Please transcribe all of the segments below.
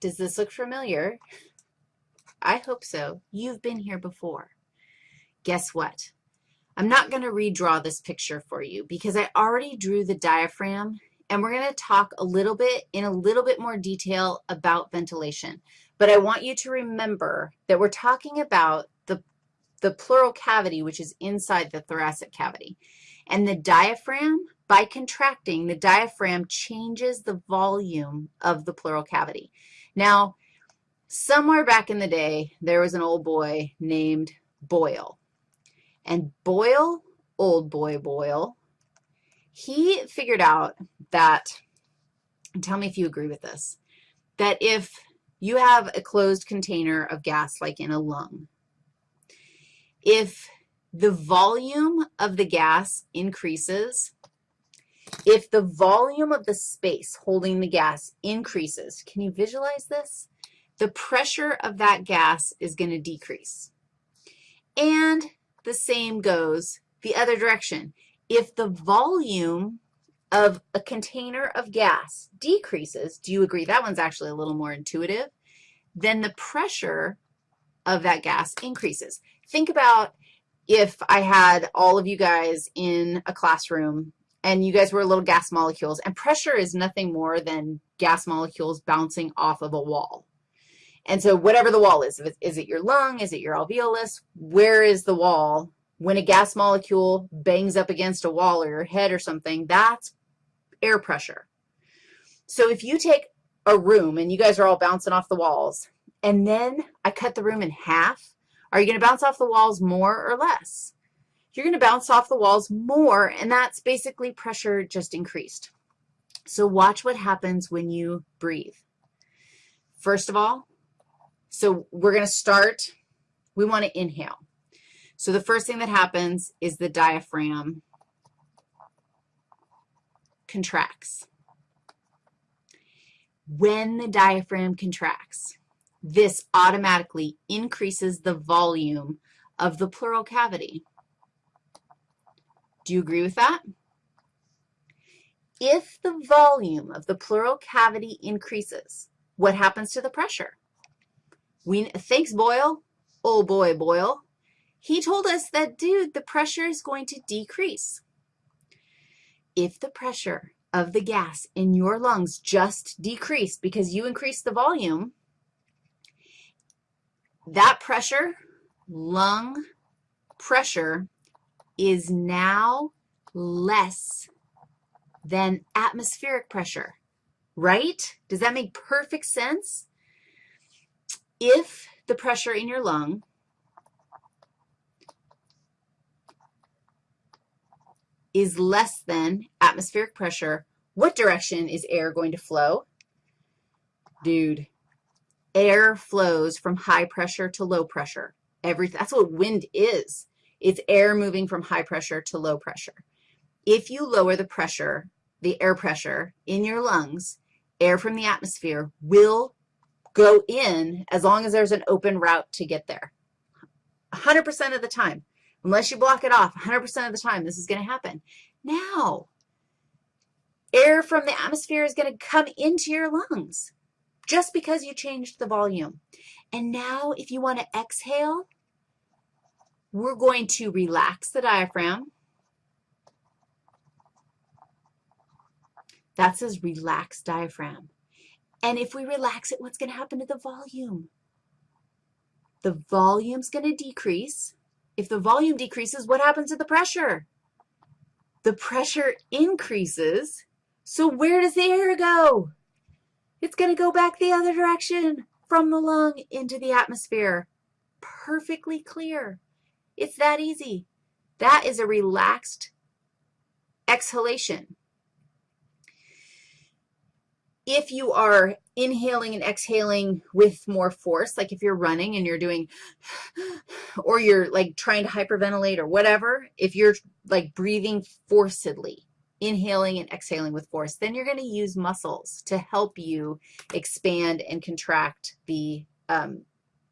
Does this look familiar? I hope so. You've been here before. Guess what? I'm not going to redraw this picture for you because I already drew the diaphragm, and we're going to talk a little bit in a little bit more detail about ventilation. But I want you to remember that we're talking about the, the pleural cavity, which is inside the thoracic cavity. And the diaphragm, by contracting, the diaphragm changes the volume of the pleural cavity. Now, somewhere back in the day, there was an old boy named Boyle. And Boyle, old boy Boyle, he figured out that, and tell me if you agree with this, that if you have a closed container of gas like in a lung, if the volume of the gas increases, if the volume of the space holding the gas increases, can you visualize this? The pressure of that gas is going to decrease. And the same goes the other direction. If the volume of a container of gas decreases, do you agree? That one's actually a little more intuitive. Then the pressure of that gas increases. Think about if I had all of you guys in a classroom and you guys were little gas molecules, and pressure is nothing more than gas molecules bouncing off of a wall. And so whatever the wall is, is it your lung, is it your alveolus, where is the wall? When a gas molecule bangs up against a wall or your head or something, that's air pressure. So if you take a room and you guys are all bouncing off the walls, and then I cut the room in half, are you going to bounce off the walls more or less? You're going to bounce off the walls more, and that's basically pressure just increased. So watch what happens when you breathe. First of all, so we're going to start, we want to inhale. So the first thing that happens is the diaphragm contracts. When the diaphragm contracts, this automatically increases the volume of the pleural cavity. Do you agree with that? If the volume of the pleural cavity increases, what happens to the pressure? We, thanks, Boyle. Oh, boy, Boyle. He told us that, dude, the pressure is going to decrease. If the pressure of the gas in your lungs just decreased because you increased the volume, that pressure, lung pressure, is now less than atmospheric pressure, right? Does that make perfect sense? If the pressure in your lung is less than atmospheric pressure, what direction is air going to flow? Dude, air flows from high pressure to low pressure. Every, that's what wind is. It's air moving from high pressure to low pressure. If you lower the pressure, the air pressure in your lungs, air from the atmosphere will go in as long as there's an open route to get there. 100% of the time, unless you block it off, 100% of the time this is going to happen. Now, air from the atmosphere is going to come into your lungs just because you changed the volume. And now if you want to exhale, we're going to relax the diaphragm. That says relax diaphragm. And if we relax it, what's going to happen to the volume? The volume's going to decrease. If the volume decreases, what happens to the pressure? The pressure increases. So where does the air go? It's going to go back the other direction from the lung into the atmosphere. Perfectly clear. It's that easy. That is a relaxed exhalation. If you are inhaling and exhaling with more force, like if you're running and you're doing, or you're like trying to hyperventilate or whatever, if you're like breathing forcedly, inhaling and exhaling with force, then you're going to use muscles to help you expand and contract the um,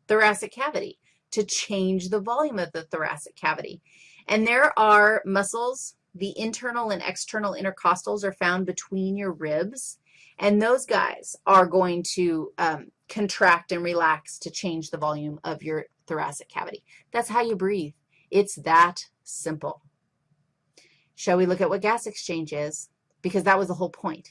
thoracic cavity to change the volume of the thoracic cavity. And there are muscles, the internal and external intercostals are found between your ribs, and those guys are going to um, contract and relax to change the volume of your thoracic cavity. That's how you breathe. It's that simple. Shall we look at what gas exchange is? Because that was the whole point.